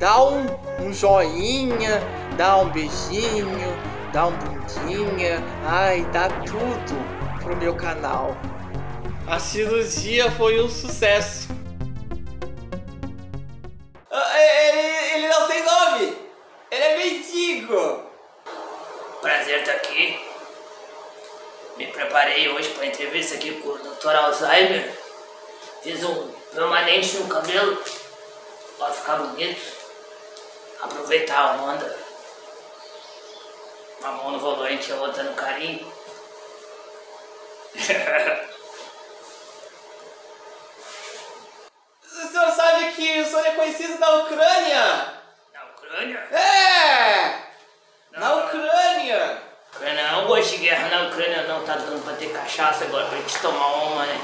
dá um, um joinha, dá um beijinho, dá um bundinha, ai, dá tudo pro meu canal. A cirurgia foi um sucesso. Ah, Ele, ele não tem nome! Ele é mendigo! Prazer estar aqui. Me preparei hoje para entrevista aqui com o Dr. Alzheimer. Fiz um permanente no cabelo para ficar bonito. Aproveitar a onda. Uma mão no volante, a outra no carinho. O senhor sabe que o senhor é conhecido na Ucrânia? Na Ucrânia? É! Na Não. Ucrânia! Ucrânia não gosto de guerra na Ucrânia não, tá dando pra ter cachaça agora pra gente tomar uma, né?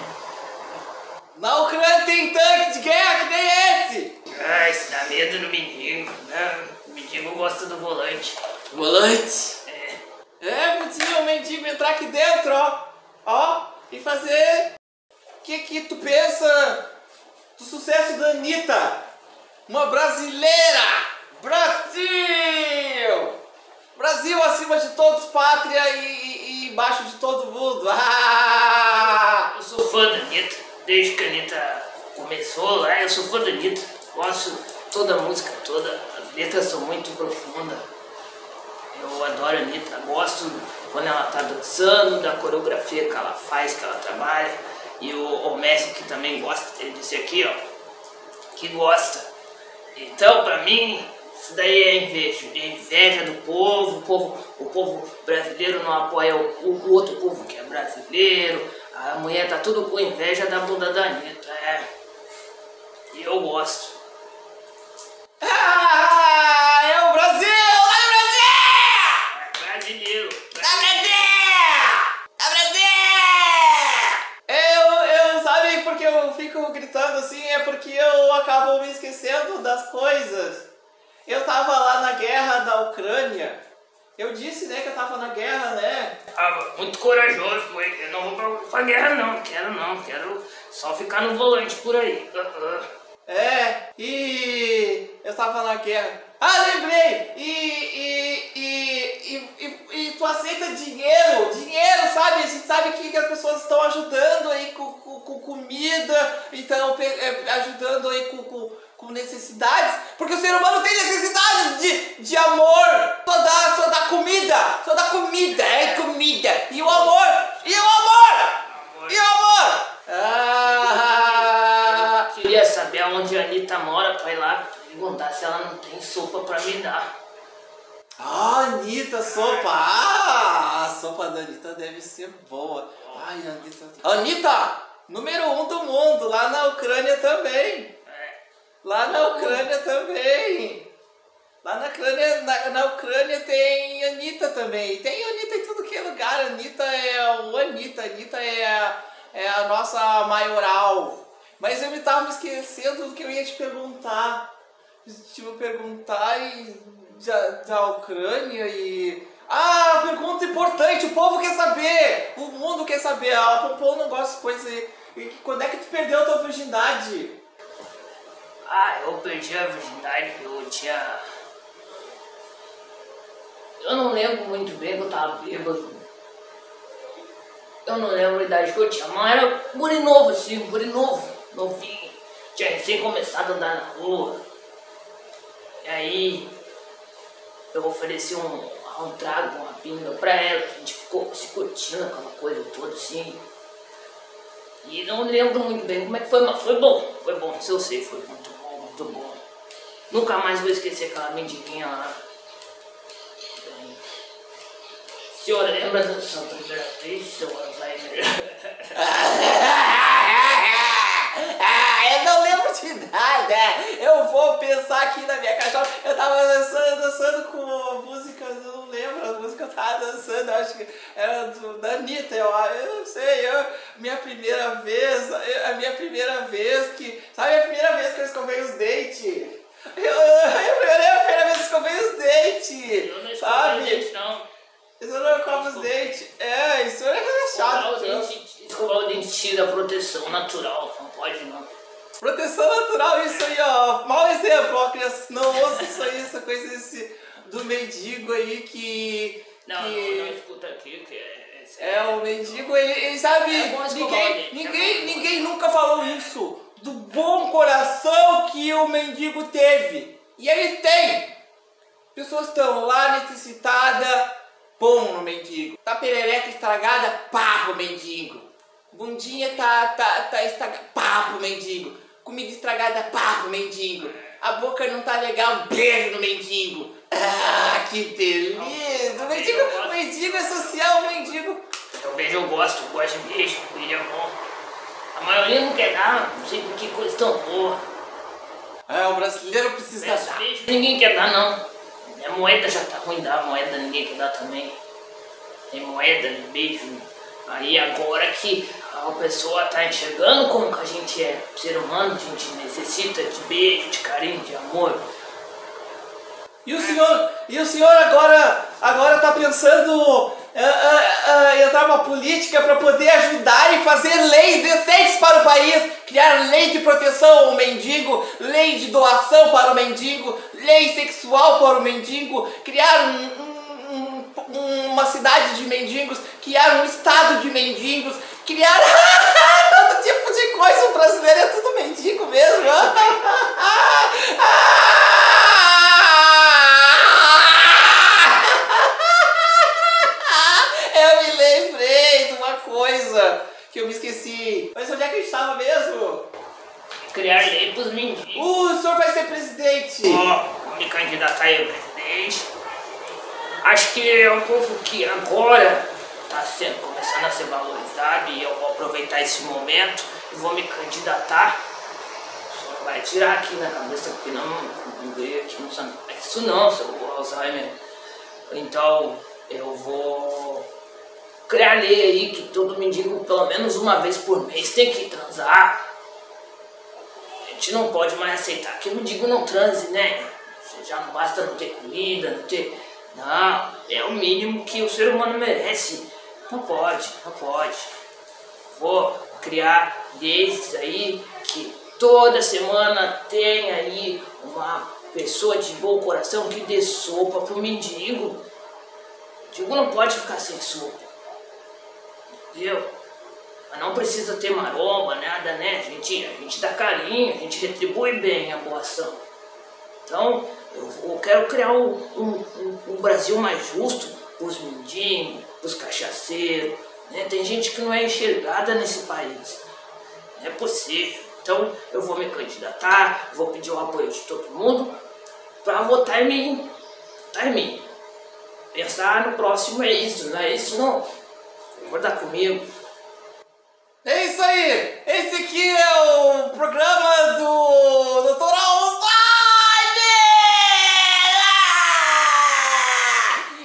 Na Ucrânia tem tanque de guerra que nem esse! Ah, isso dá medo no mendigo, né? O mendigo gosta do volante. Volante! É. É, podia o mendigo entrar aqui dentro, ó! Ó! E fazer... O que que tu pensa do sucesso da Anitta? Uma brasileira! Brasil! Brasil acima de todos, pátria e, e, e embaixo de todo mundo! Ah! Eu sou fã da Anitta, desde que a Anitta começou lá, eu sou fã da Anitta. Gosto toda a música toda, as letras são muito profundas. Eu adoro a Anitta, gosto quando ela tá dançando, da coreografia que ela faz, que ela trabalha. E o, o Messi que também gosta, ele disse aqui, ó, que gosta. Então, pra mim, isso daí é inveja, é inveja do povo, o povo, o povo brasileiro não apoia o, o outro povo que é brasileiro, a mulher tá tudo com inveja da bunda da Anitta, é. E eu gosto. Gritando assim? É porque eu acabo me esquecendo das coisas. Eu tava lá na guerra da Ucrânia. Eu disse, né, que eu tava na guerra, né? Ah, muito corajoso, foi. Eu não vou pra, pra guerra não, quero não, quero só ficar no volante por aí. Ah, ah. É, e eu tava na guerra. Ah, lembrei! E, e, e, e, tu aceita dinheiro, dinheiro, sabe? A gente sabe que, as pessoas estão ajudando aí com, com, com comida, então é, ajudando aí com, com, com necessidades, porque o ser humano tem necessidades de, de amor, só dá, só dá comida, só dá comida, é comida, e o amor, e o amor, e o amor! Ah! Queria saber aonde a Anitta mora pra ir lá perguntar se ela não tem sopa pra me dar. Ah, Anitta, sopa! Ah, a sopa da Anitta deve ser boa. Ai, Anitta. Anitta, número um do mundo, lá na Ucrânia também. É, Lá na Ucrânia também. Lá na Ucrânia, na, na Ucrânia tem Anitta também. Tem Anitta em tudo que é lugar. Anitta é o Anitta. Anitta é a, é a nossa maioral. Mas eu me tava me esquecendo do que eu ia te perguntar. Vou perguntar e da, da Ucrânia e. Ah, pergunta importante, o povo quer saber! O mundo quer saber, ah, o povo não gosta de coisa. E, e quando é que tu perdeu a tua virgindade? Ah, eu perdi a virgindade, eu tinha. Eu não lembro muito bem que eu tava bêbado. Eu não lembro a idade que eu tinha, mas era guri novo assim, guri novo, novinho. Tinha recém começado a andar na rua. E aí eu ofereci um, um trago, uma pinga pra ela, a gente ficou se curtindo aquela coisa toda assim. E não lembro muito bem como é que foi, mas foi bom, foi bom, isso eu sei, foi muito bom, muito bom. Nunca mais vou esquecer aquela mendiguinha lá. O senhor lembra da sua primeira vez, seu Alzheimer? Ah, eu não lembro de nada. Eu vou pensar aqui na minha caixola. Eu tava dançando, dançando com música, eu não lembro a música que eu tava dançando. Eu acho que era do, da Anitta. Eu, eu não sei, eu, minha primeira vez, eu- a minha primeira vez que. Sabe a primeira vez que eu escovei os dentes? Eu, eu, eu, a primeira vez que escovei os Eu não dentes. escutei Sabe? gente, não. Isso não escova os dentes. É, isso é chato. o dente, escovar o dente tira a proteção natural. Proteção natural, isso aí, ó. Mau exemplo, ó, crianças, Não ouça isso aí, essa coisa desse, do mendigo aí que. Não, que... não, não escuta aqui, que é. É, é, o mendigo, ele, ele sabe. É ninguém, é ninguém, ninguém nunca falou é. isso. Do bom coração que o mendigo teve. E ele tem. Pessoas estão lá necessitadas, bom no mendigo. Tá perereca estragada, pá pro mendigo. Bundinha tá, tá, tá estragada, pá pro mendigo. Comida estragada, pá pro mendigo. A boca não tá legal, beijo no mendigo. Ah, que delícia! O mendigo, o mendigo é social, o mendigo. Eu beijo, eu gosto, eu gosto de beijo, beijo é bom. A maioria não quer dar, não sei por que coisa tão boa. É, o brasileiro precisa Beijo, dar. beijo ninguém quer dar não. A moeda já tá ruim dar, a moeda ninguém quer dar também. Tem moeda, beijo. Aí agora que a pessoa tá enxergando como que a gente é ser humano, a gente necessita de beijo, de carinho, de amor. E o senhor, e o senhor agora, agora tá pensando ah, ah, ah, entrar numa política para poder ajudar e fazer leis decentes para o país, criar lei de proteção ao mendigo, lei de doação para o mendigo, lei sexual para o mendigo, criar um- um- um- uma cidade de mendigos, criar um estado de mendigos, criar todo tipo de coisa. O brasileiro é tudo mendigo mesmo. Eu me lembrei de uma coisa que eu me esqueci. Mas onde é que a gente estava mesmo? Criar lei pros mendigos. Uh, o senhor vai ser presidente. Ó, vou me candidatar ao presidente. Acho que é um povo que agora está sendo, começando a ser valorizado e eu vou aproveitar esse momento e vou me candidatar. Só vai tirar aqui na cabeça porque não, não veio aqui no sangue. É Isso não, seu Alzheimer. Então eu vou criar lei aí que todo mendigo pelo menos uma vez por mês tem que transar. A gente não pode mais aceitar que o mendigo não transe, né? Já não basta não ter comida, não ter. Não, é o mínimo que o ser humano merece. Não pode, não pode. Vou criar leis aí que toda semana tem aí uma pessoa de bom coração que dê sopa pro mendigo. O mendigo não pode ficar sem sopa. Entendeu? Mas não precisa ter maromba, nada, né? A gente, a gente dá carinho, a gente retribui bem a boa ação. Então, eu, eu quero criar um, um, um- um Brasil mais justo pros mendigos, pros cachaceiros. Né? Tem gente que não é enxergada nesse país. Não é possível. Então, eu vou me candidatar, vou pedir o apoio de todo mundo para votar em mim. Votar em mim. Pensar no próximo é isso, não é isso não. Concordar comigo. É isso aí! Esse aqui é o programa do Dr. Alzheimer!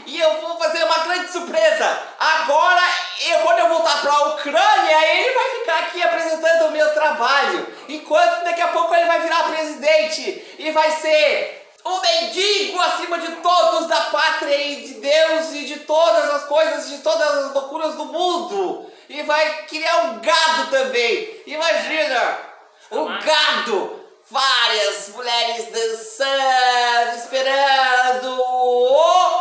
E eu vou fazer uma grande surpresa! Agora, eu, quando eu voltar pra Ucrânia, ele vai ficar aqui apresentando o meu trabalho. Enquanto daqui a pouco ele vai virar presidente e vai ser o mendigo acima de todos e de Deus e de todas as coisas, de todas as loucuras do mundo. E vai criar um gado também. Imagina, o gado. Várias mulheres dançando, esperando o